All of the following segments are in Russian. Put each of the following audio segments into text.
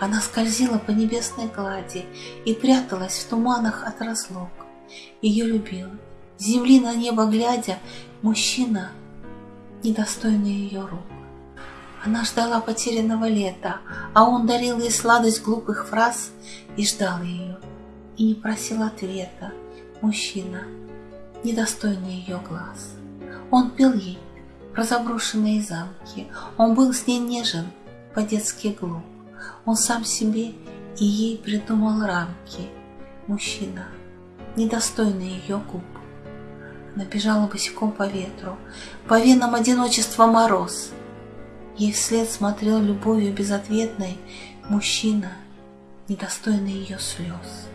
Она скользила по небесной глади и пряталась в туманах от разлук. Ее любил, земли на небо глядя, мужчина, недостойный ее рук. Она ждала потерянного лета, а он дарил ей сладость глупых фраз и ждал ее, и не просил ответа. Мужчина, недостойный ее глаз. Он пел ей про заброшенные замки, он был с ней нежен, по-детски глуп. Он сам себе и ей придумал рамки. Мужчина, недостойный ее губ. Она бежала босиком по ветру, по венам одиночества мороз. Ей вслед смотрел любовью безответной мужчина, недостойный ее слез.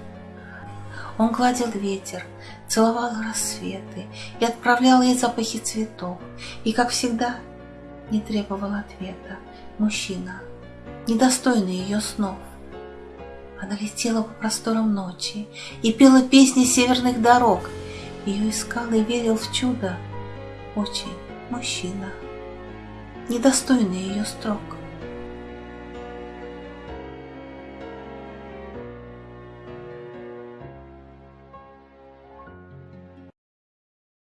Он гладил ветер, целовал рассветы и отправлял ей запахи цветов, и, как всегда, не требовал ответа. Мужчина, недостойный ее снов. Она летела по просторам ночи и пела песни северных дорог. Ее искал и верил в чудо очень мужчина, недостойный ее строк.